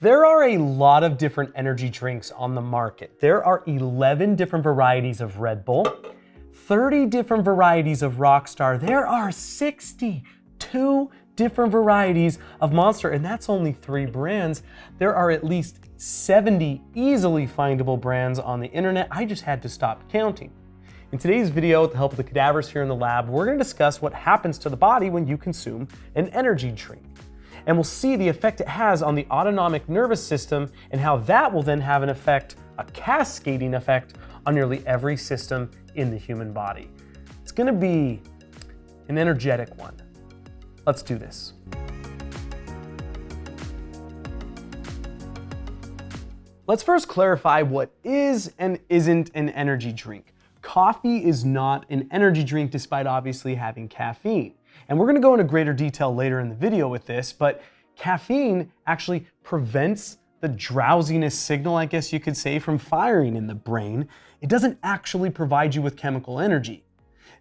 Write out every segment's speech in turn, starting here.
There are a lot of different energy drinks on the market. There are 11 different varieties of Red Bull, 30 different varieties of Rockstar. There are 62 different varieties of Monster, and that's only three brands. There are at least 70 easily findable brands on the internet. I just had to stop counting. In today's video, with the help of the cadavers here in the lab, we're gonna discuss what happens to the body when you consume an energy drink. And we'll see the effect it has on the autonomic nervous system and how that will then have an effect, a cascading effect, on nearly every system in the human body. It's gonna be an energetic one. Let's do this. Let's first clarify what is and isn't an energy drink. Coffee is not an energy drink despite obviously having caffeine. And we're gonna go into greater detail later in the video with this, but caffeine actually prevents the drowsiness signal, I guess you could say, from firing in the brain. It doesn't actually provide you with chemical energy.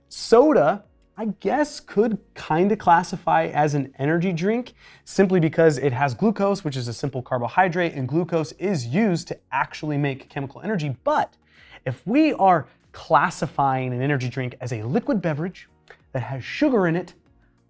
Soda, I guess, could kind of classify as an energy drink simply because it has glucose, which is a simple carbohydrate, and glucose is used to actually make chemical energy. But if we are classifying an energy drink as a liquid beverage that has sugar in it,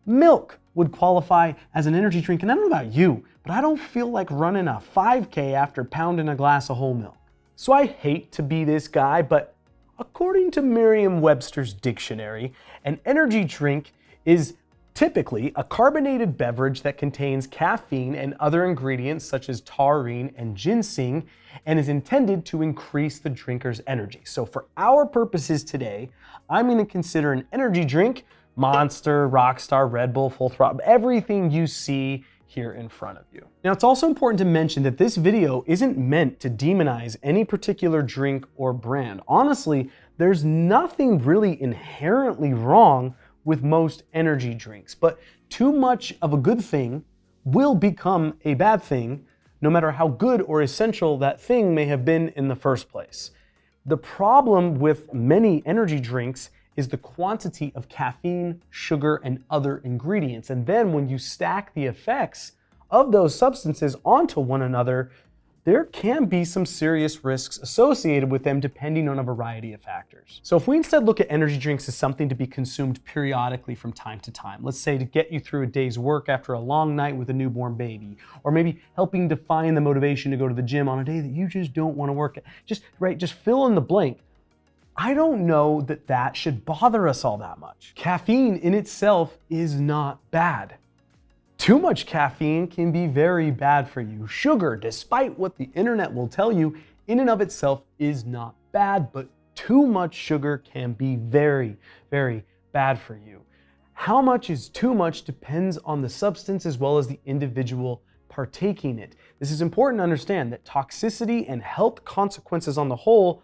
milk would qualify as an energy drink. And I don't know about you, but I don't feel like running a 5K after pounding a glass of whole milk. So I hate to be this guy, but according to Merriam-Webster's dictionary, an energy drink is typically a carbonated beverage that contains caffeine and other ingredients such as taurine and ginseng and is intended to increase the drinker's energy. So for our purposes today, I'm going to consider an energy drink Monster, Rockstar, Red Bull, Full Throttle, everything you see here in front of you. Now it's also important to mention that this video isn't meant to demonize any particular drink or brand. Honestly, there's nothing really inherently wrong with most energy drinks, but too much of a good thing will become a bad thing no matter how good or essential that thing may have been in the first place. The problem with many energy drinks is the quantity of caffeine, sugar, and other ingredients. And then when you stack the effects of those substances onto one another, there can be some serious risks associated with them depending on a variety of factors. So if we instead look at energy drinks as something to be consumed periodically from time to time, let's say to get you through a day's work after a long night with a newborn baby, or maybe helping define the motivation to go to the gym on a day that you just don't want to work at, just, right, just fill in the blank. I don't know that that should bother us all that much. Caffeine in itself is not bad. Too much caffeine can be very bad for you. Sugar, despite what the internet will tell you, in and of itself is not bad, but too much sugar can be very, very bad for you. How much is too much depends on the substance as well as the individual partaking it. This is important to understand that toxicity and health consequences on the whole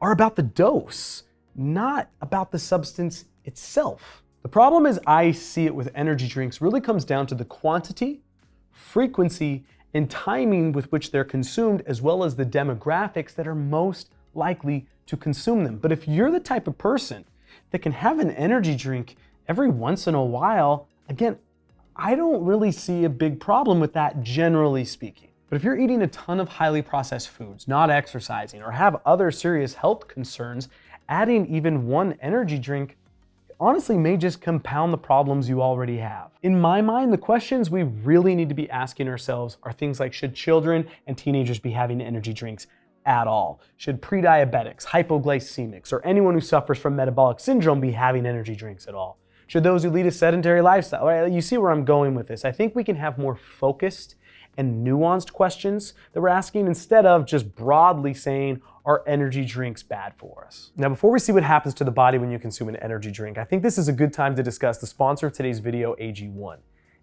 are about the dose, not about the substance itself. The problem as I see it with energy drinks really comes down to the quantity, frequency, and timing with which they're consumed, as well as the demographics that are most likely to consume them. But if you're the type of person that can have an energy drink every once in a while, again, I don't really see a big problem with that generally speaking. But if you're eating a ton of highly processed foods, not exercising, or have other serious health concerns, adding even one energy drink honestly may just compound the problems you already have. In my mind, the questions we really need to be asking ourselves are things like should children and teenagers be having energy drinks at all? Should pre-diabetics, hypoglycemics, or anyone who suffers from metabolic syndrome be having energy drinks at all? Should those who lead a sedentary lifestyle? You see where I'm going with this. I think we can have more focused and nuanced questions that we're asking instead of just broadly saying, are energy drinks bad for us? Now, before we see what happens to the body when you consume an energy drink, I think this is a good time to discuss the sponsor of today's video, AG1.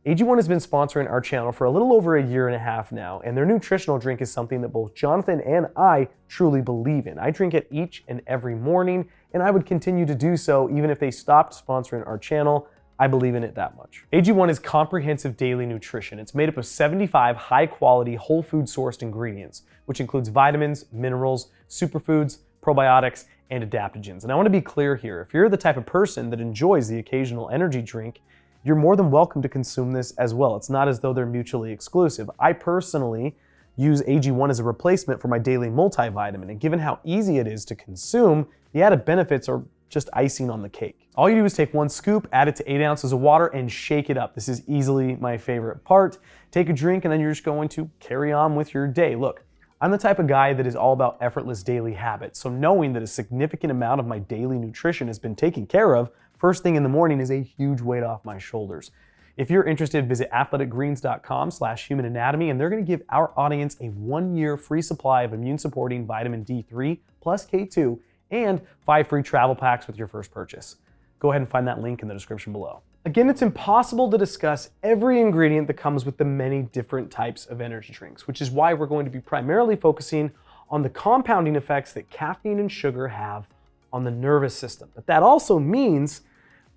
AG1 has been sponsoring our channel for a little over a year and a half now, and their nutritional drink is something that both Jonathan and I truly believe in. I drink it each and every morning, and I would continue to do so even if they stopped sponsoring our channel. I believe in it that much. AG1 is comprehensive daily nutrition. It's made up of 75 high quality whole food sourced ingredients, which includes vitamins, minerals, superfoods, probiotics, and adaptogens. And I want to be clear here, if you're the type of person that enjoys the occasional energy drink, you're more than welcome to consume this as well. It's not as though they're mutually exclusive. I personally use AG1 as a replacement for my daily multivitamin, and given how easy it is to consume, the added benefits are just icing on the cake. All you do is take one scoop, add it to eight ounces of water, and shake it up. This is easily my favorite part. Take a drink, and then you're just going to carry on with your day. Look, I'm the type of guy that is all about effortless daily habits, so knowing that a significant amount of my daily nutrition has been taken care of first thing in the morning is a huge weight off my shoulders. If you're interested, visit athleticgreens.com slash human anatomy, and they're going to give our audience a one-year free supply of immune-supporting vitamin D3 plus K2 and five free travel packs with your first purchase. Go ahead and find that link in the description below. Again, it's impossible to discuss every ingredient that comes with the many different types of energy drinks, which is why we're going to be primarily focusing on the compounding effects that caffeine and sugar have on the nervous system. But that also means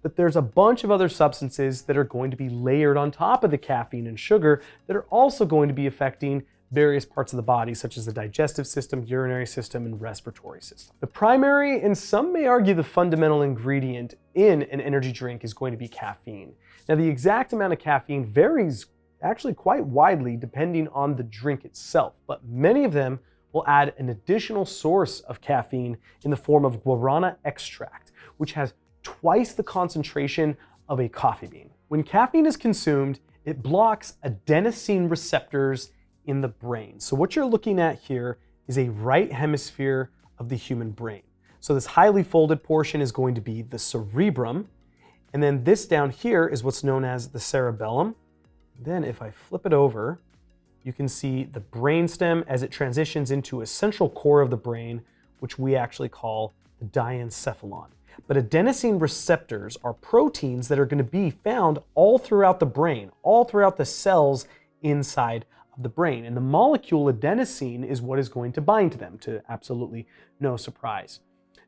that there's a bunch of other substances that are going to be layered on top of the caffeine and sugar that are also going to be affecting various parts of the body, such as the digestive system, urinary system, and respiratory system. The primary, and some may argue the fundamental ingredient in an energy drink is going to be caffeine. Now, the exact amount of caffeine varies actually quite widely depending on the drink itself, but many of them will add an additional source of caffeine in the form of guarana extract, which has twice the concentration of a coffee bean. When caffeine is consumed, it blocks adenosine receptors in the brain. So what you're looking at here is a right hemisphere of the human brain. So this highly folded portion is going to be the cerebrum. And then this down here is what's known as the cerebellum. Then if I flip it over, you can see the brainstem as it transitions into a central core of the brain, which we actually call the diencephalon. But adenosine receptors are proteins that are going to be found all throughout the brain, all throughout the cells inside the brain. And the molecule adenosine is what is going to bind to them, to absolutely no surprise.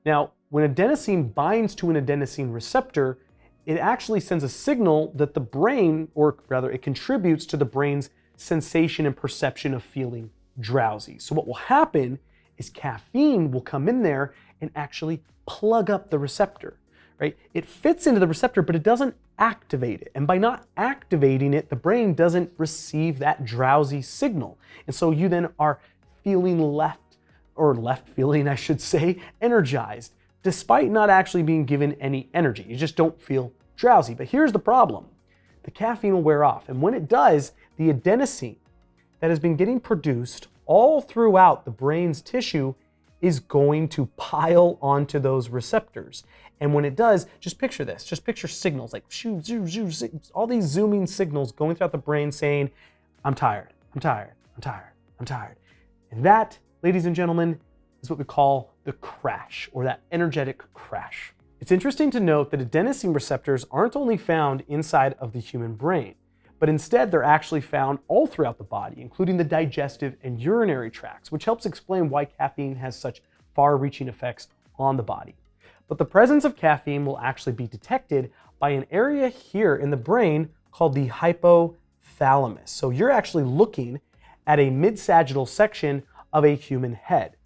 Now, when adenosine binds to an adenosine receptor, it actually sends a signal that the brain, or rather it contributes to the brain's sensation and perception of feeling drowsy. So what will happen is caffeine will come in there and actually plug up the receptor right? It fits into the receptor, but it doesn't activate it. And by not activating it, the brain doesn't receive that drowsy signal. And so you then are feeling left, or left feeling, I should say, energized, despite not actually being given any energy. You just don't feel drowsy. But here's the problem. The caffeine will wear off. And when it does, the adenosine that has been getting produced all throughout the brain's tissue is going to pile onto those receptors. And when it does, just picture this. Just picture signals like shoo, shoo, shoo, all these zooming signals going throughout the brain saying, I'm tired, I'm tired, I'm tired, I'm tired. And that, ladies and gentlemen, is what we call the crash or that energetic crash. It's interesting to note that adenosine receptors aren't only found inside of the human brain, but instead they're actually found all throughout the body, including the digestive and urinary tracts, which helps explain why caffeine has such far-reaching effects on the body. But the presence of caffeine will actually be detected by an area here in the brain called the hypothalamus. So you're actually looking at a mid-sagittal section of a human head.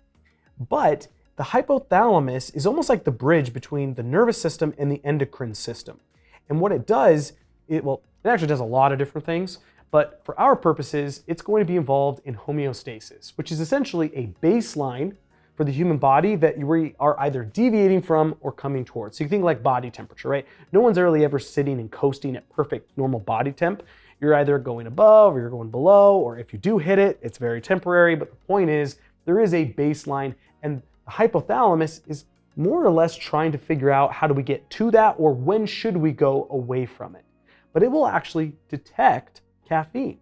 But the hypothalamus is almost like the bridge between the nervous system and the endocrine system. And what it does, it well, it actually does a lot of different things, but for our purposes, it's going to be involved in homeostasis, which is essentially a baseline for the human body that we are either deviating from or coming towards. So you think like body temperature, right? No one's really ever sitting and coasting at perfect normal body temp. You're either going above or you're going below, or if you do hit it, it's very temporary. But the point is, there is a baseline, and the hypothalamus is more or less trying to figure out how do we get to that or when should we go away from it but it will actually detect caffeine.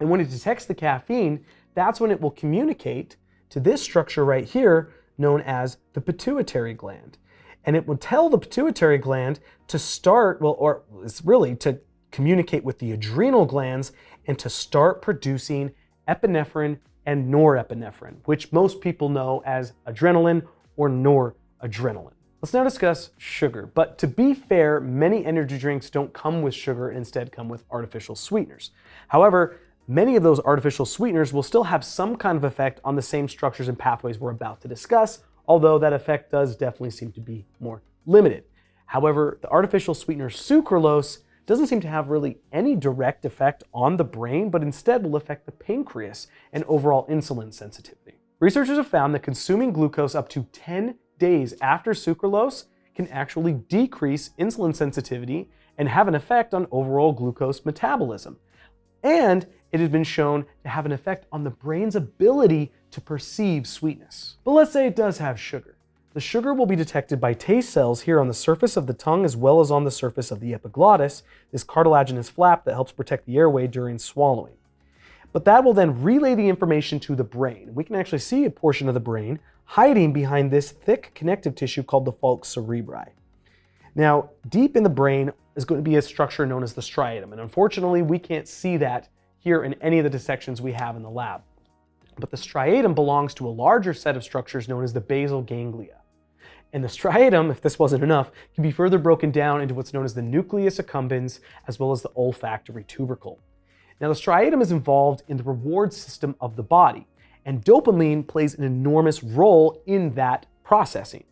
And when it detects the caffeine, that's when it will communicate to this structure right here known as the pituitary gland. And it will tell the pituitary gland to start, well, or it's really to communicate with the adrenal glands and to start producing epinephrine and norepinephrine, which most people know as adrenaline or noradrenaline. Let's now discuss sugar. But to be fair, many energy drinks don't come with sugar and instead come with artificial sweeteners. However, many of those artificial sweeteners will still have some kind of effect on the same structures and pathways we're about to discuss, although that effect does definitely seem to be more limited. However, the artificial sweetener sucralose doesn't seem to have really any direct effect on the brain, but instead will affect the pancreas and overall insulin sensitivity. Researchers have found that consuming glucose up to 10 days after sucralose can actually decrease insulin sensitivity and have an effect on overall glucose metabolism. And it has been shown to have an effect on the brain's ability to perceive sweetness. But let's say it does have sugar. The sugar will be detected by taste cells here on the surface of the tongue as well as on the surface of the epiglottis, this cartilaginous flap that helps protect the airway during swallowing. But that will then relay the information to the brain. We can actually see a portion of the brain hiding behind this thick connective tissue called the falx cerebri. Now, deep in the brain is going to be a structure known as the striatum, and unfortunately we can't see that here in any of the dissections we have in the lab. But the striatum belongs to a larger set of structures known as the basal ganglia. And the striatum, if this wasn't enough, can be further broken down into what's known as the nucleus accumbens, as well as the olfactory tubercle. Now, the striatum is involved in the reward system of the body, and dopamine plays an enormous role in that processing.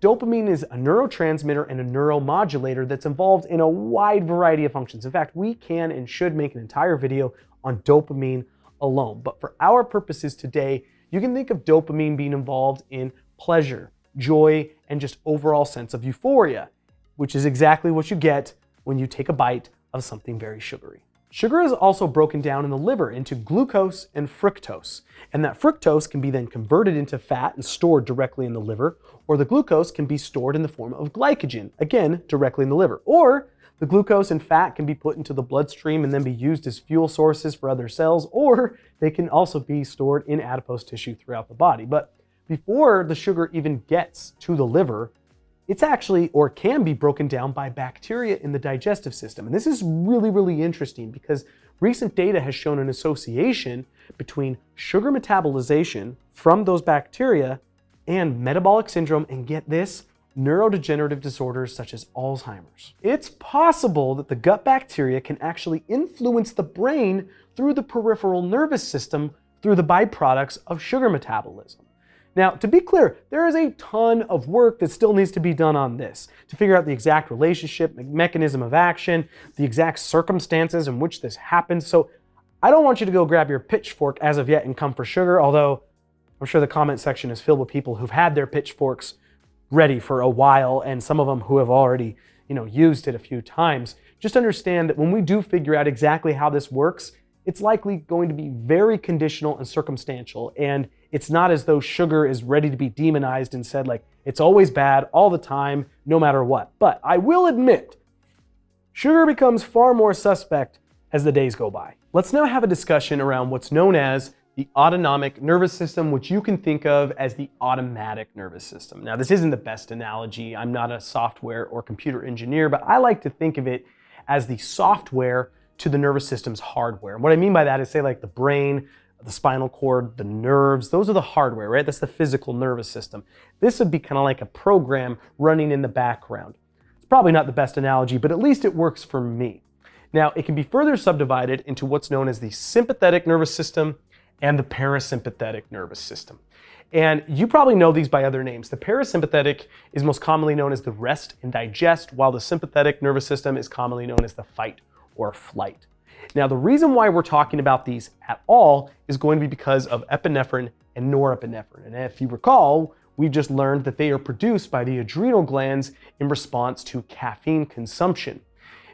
Dopamine is a neurotransmitter and a neuromodulator that's involved in a wide variety of functions. In fact, we can and should make an entire video on dopamine alone. But for our purposes today, you can think of dopamine being involved in pleasure, joy, and just overall sense of euphoria, which is exactly what you get when you take a bite of something very sugary. Sugar is also broken down in the liver into glucose and fructose, and that fructose can be then converted into fat and stored directly in the liver, or the glucose can be stored in the form of glycogen, again, directly in the liver. Or the glucose and fat can be put into the bloodstream and then be used as fuel sources for other cells, or they can also be stored in adipose tissue throughout the body. But before the sugar even gets to the liver, it's actually or can be broken down by bacteria in the digestive system. And this is really, really interesting because recent data has shown an association between sugar metabolization from those bacteria and metabolic syndrome, and get this, neurodegenerative disorders such as Alzheimer's. It's possible that the gut bacteria can actually influence the brain through the peripheral nervous system through the byproducts of sugar metabolism. Now, to be clear, there is a ton of work that still needs to be done on this to figure out the exact relationship, the mechanism of action, the exact circumstances in which this happens. So I don't want you to go grab your pitchfork as of yet and come for sugar, although I'm sure the comment section is filled with people who've had their pitchforks ready for a while and some of them who have already, you know, used it a few times. Just understand that when we do figure out exactly how this works, it's likely going to be very conditional and circumstantial. And it's not as though sugar is ready to be demonized and said like, it's always bad all the time, no matter what. But I will admit, sugar becomes far more suspect as the days go by. Let's now have a discussion around what's known as the autonomic nervous system, which you can think of as the automatic nervous system. Now, this isn't the best analogy. I'm not a software or computer engineer, but I like to think of it as the software to the nervous system's hardware. And what I mean by that is say like the brain, the spinal cord, the nerves, those are the hardware, right? That's the physical nervous system. This would be kind of like a program running in the background. It's probably not the best analogy, but at least it works for me. Now, it can be further subdivided into what's known as the sympathetic nervous system and the parasympathetic nervous system. And you probably know these by other names. The parasympathetic is most commonly known as the rest and digest, while the sympathetic nervous system is commonly known as the fight or flight. Now, the reason why we're talking about these at all is going to be because of epinephrine and norepinephrine. And if you recall, we just learned that they are produced by the adrenal glands in response to caffeine consumption.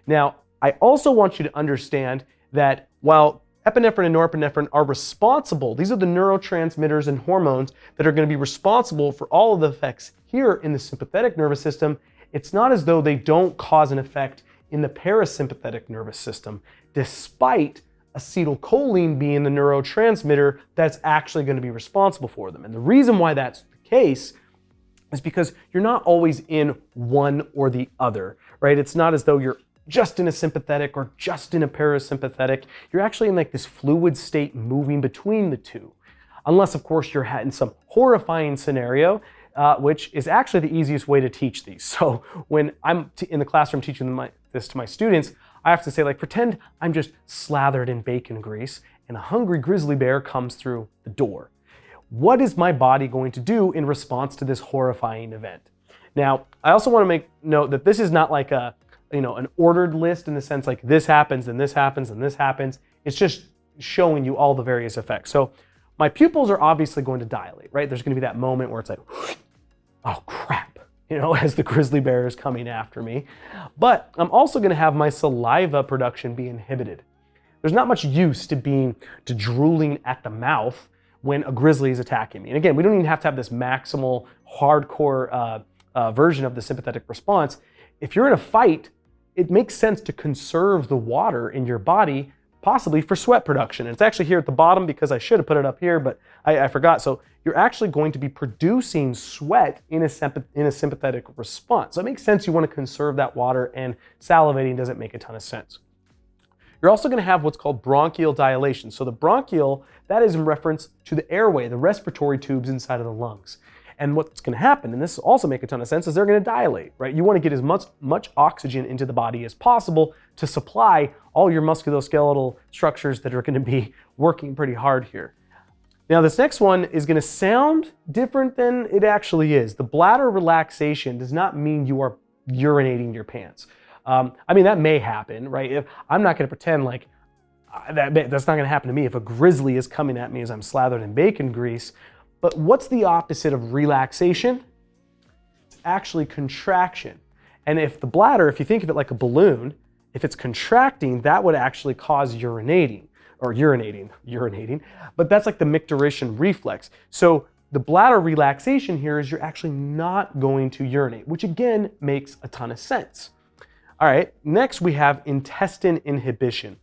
Now, I also want you to understand that while epinephrine and norepinephrine are responsible, these are the neurotransmitters and hormones that are going to be responsible for all of the effects here in the sympathetic nervous system, it's not as though they don't cause an effect in the parasympathetic nervous system, despite acetylcholine being the neurotransmitter that's actually going to be responsible for them. And the reason why that's the case is because you're not always in one or the other, right? It's not as though you're just in a sympathetic or just in a parasympathetic. You're actually in like this fluid state moving between the two. Unless, of course, you're in some horrifying scenario uh, which is actually the easiest way to teach these. So when I'm in the classroom teaching my, this to my students, I have to say like, pretend I'm just slathered in bacon grease and a hungry grizzly bear comes through the door. What is my body going to do in response to this horrifying event? Now, I also want to make note that this is not like a, you know, an ordered list in the sense like this happens and this happens and this happens. It's just showing you all the various effects. So my pupils are obviously going to dilate, right? There's going to be that moment where it's like, oh crap, you know, as the grizzly bear is coming after me. But I'm also going to have my saliva production be inhibited. There's not much use to being to drooling at the mouth when a grizzly is attacking me. And again, we don't even have to have this maximal hardcore uh, uh, version of the sympathetic response. If you're in a fight, it makes sense to conserve the water in your body, possibly for sweat production. And it's actually here at the bottom because I should have put it up here, but I, I forgot. So you're actually going to be producing sweat in a, in a sympathetic response. So it makes sense you want to conserve that water and salivating doesn't make a ton of sense. You're also going to have what's called bronchial dilation. So the bronchial, that is in reference to the airway, the respiratory tubes inside of the lungs. And what's going to happen, and this also make a ton of sense, is they're going to dilate, right? You want to get as much, much oxygen into the body as possible to supply all your musculoskeletal structures that are going to be working pretty hard here. Now this next one is going to sound different than it actually is. The bladder relaxation does not mean you are urinating your pants. Um, I mean, that may happen, right? If I'm not going to pretend like uh, that, that's not going to happen to me if a grizzly is coming at me as I'm slathered in bacon grease. But what's the opposite of relaxation? It's actually contraction. And if the bladder, if you think of it like a balloon, if it's contracting, that would actually cause urinating or urinating, urinating. But that's like the micturition reflex. So the bladder relaxation here is you're actually not going to urinate, which again makes a ton of sense. All right, next we have intestine inhibition.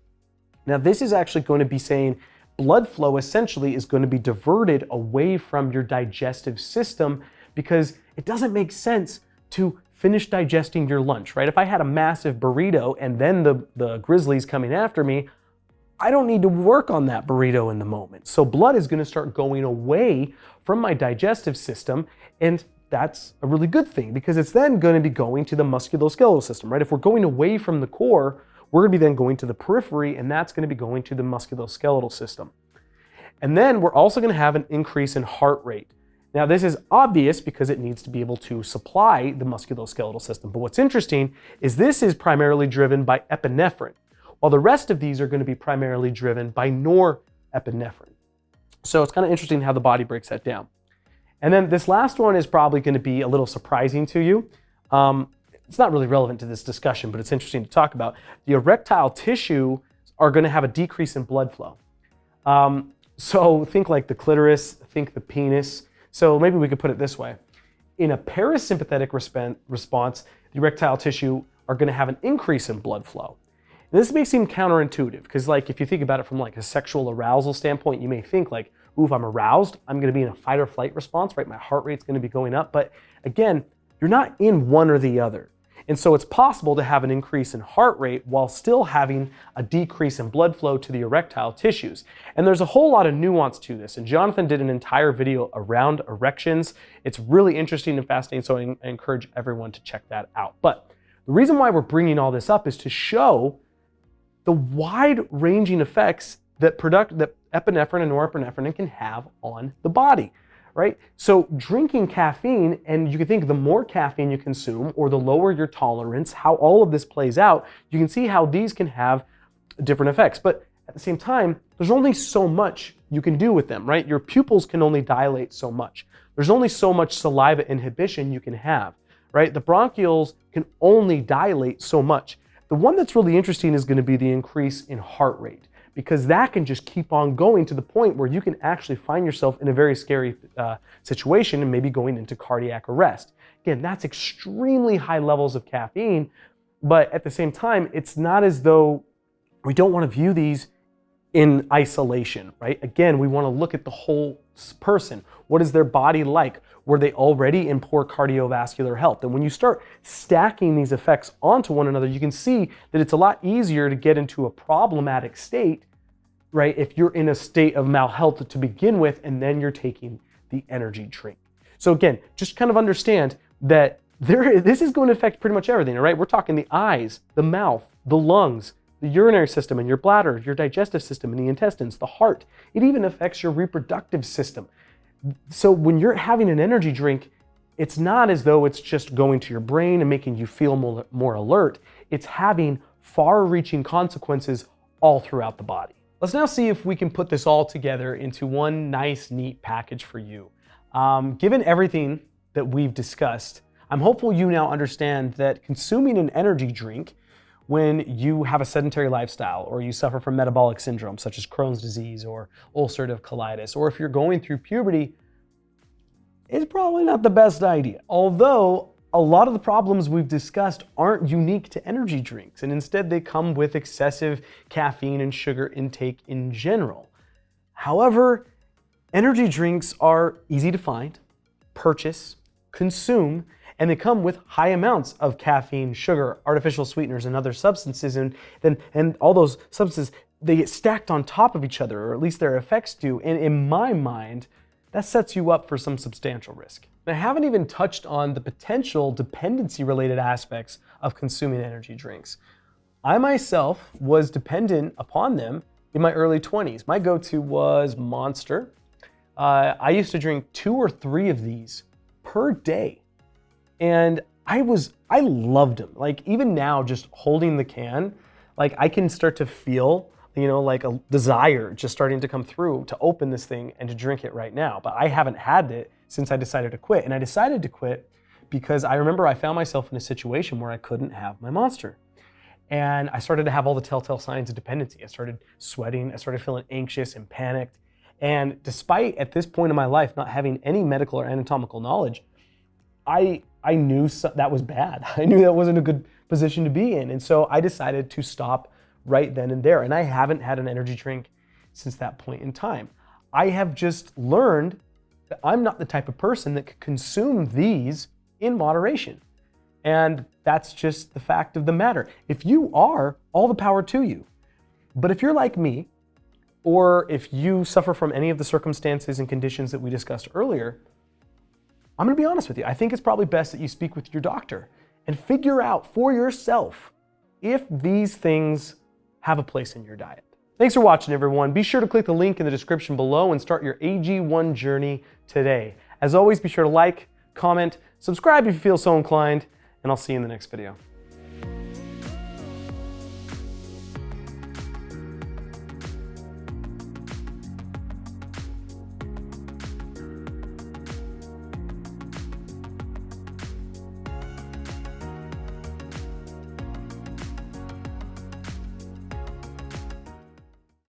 Now this is actually going to be saying blood flow essentially is going to be diverted away from your digestive system because it doesn't make sense to finish digesting your lunch, right? If I had a massive burrito and then the, the grizzlies coming after me, I don't need to work on that burrito in the moment. So blood is going to start going away from my digestive system and that's a really good thing because it's then going to be going to the musculoskeletal system, right? If we're going away from the core, we're going to be then going to the periphery, and that's going to be going to the musculoskeletal system. And then we're also going to have an increase in heart rate. Now, this is obvious because it needs to be able to supply the musculoskeletal system. But what's interesting is this is primarily driven by epinephrine, while the rest of these are going to be primarily driven by norepinephrine. So it's kind of interesting how the body breaks that down. And then this last one is probably going to be a little surprising to you. Um, it's not really relevant to this discussion, but it's interesting to talk about. The erectile tissue are going to have a decrease in blood flow. Um, so think like the clitoris, think the penis. So maybe we could put it this way. In a parasympathetic response, the erectile tissue are going to have an increase in blood flow. And this may seem counterintuitive because like if you think about it from like a sexual arousal standpoint, you may think like, ooh, if I'm aroused, I'm going to be in a fight or flight response, right? My heart rate's going to be going up. But again, you're not in one or the other. And so it's possible to have an increase in heart rate while still having a decrease in blood flow to the erectile tissues. And there's a whole lot of nuance to this. And Jonathan did an entire video around erections. It's really interesting and fascinating, so I encourage everyone to check that out. But the reason why we're bringing all this up is to show the wide ranging effects that, product, that epinephrine and norepinephrine can have on the body right? So drinking caffeine, and you can think the more caffeine you consume or the lower your tolerance, how all of this plays out, you can see how these can have different effects. But at the same time, there's only so much you can do with them, right? Your pupils can only dilate so much. There's only so much saliva inhibition you can have, right? The bronchioles can only dilate so much. The one that's really interesting is going to be the increase in heart rate because that can just keep on going to the point where you can actually find yourself in a very scary uh, situation and maybe going into cardiac arrest. Again, that's extremely high levels of caffeine, but at the same time, it's not as though we don't want to view these in isolation, right? Again, we want to look at the whole person. What is their body like? Were they already in poor cardiovascular health? And when you start stacking these effects onto one another, you can see that it's a lot easier to get into a problematic state, right? If you're in a state of malhealth to begin with, and then you're taking the energy drink. So again, just kind of understand that there, this is going to affect pretty much everything, all right? We're talking the eyes, the mouth, the lungs, the urinary system and your bladder, your digestive system and the intestines, the heart. It even affects your reproductive system. So when you're having an energy drink, it's not as though it's just going to your brain and making you feel more, more alert. it's having far reaching consequences all throughout the body. Let's now see if we can put this all together into one nice, neat package for you. Um, given everything that we've discussed, I'm hopeful you now understand that consuming an energy drink when you have a sedentary lifestyle or you suffer from metabolic syndrome such as Crohn's disease or ulcerative colitis, or if you're going through puberty, is probably not the best idea. Although a lot of the problems we've discussed aren't unique to energy drinks, and instead they come with excessive caffeine and sugar intake in general. However, energy drinks are easy to find, purchase, consume, and they come with high amounts of caffeine, sugar, artificial sweeteners, and other substances, and then and all those substances they get stacked on top of each other, or at least their effects do. And in my mind, that sets you up for some substantial risk. And I haven't even touched on the potential dependency related aspects of consuming energy drinks. I myself was dependent upon them in my early 20s. My go to was Monster. Uh, I used to drink two or three of these per day. And I was, I loved them. Like even now, just holding the can, like I can start to feel you know, like a desire just starting to come through to open this thing and to drink it right now. But I haven't had it since I decided to quit. And I decided to quit because I remember I found myself in a situation where I couldn't have my monster. And I started to have all the telltale signs of dependency. I started sweating, I started feeling anxious and panicked. And despite at this point in my life not having any medical or anatomical knowledge, I, I knew that was bad. I knew that wasn't a good position to be in. And so I decided to stop right then and there. And I haven't had an energy drink since that point in time. I have just learned that I'm not the type of person that could consume these in moderation. And that's just the fact of the matter. If you are, all the power to you. But if you're like me, or if you suffer from any of the circumstances and conditions that we discussed earlier, I'm gonna be honest with you. I think it's probably best that you speak with your doctor and figure out for yourself if these things have a place in your diet. Thanks for watching, everyone. Be sure to click the link in the description below and start your AG1 journey today. As always, be sure to like, comment, subscribe if you feel so inclined, and I'll see you in the next video.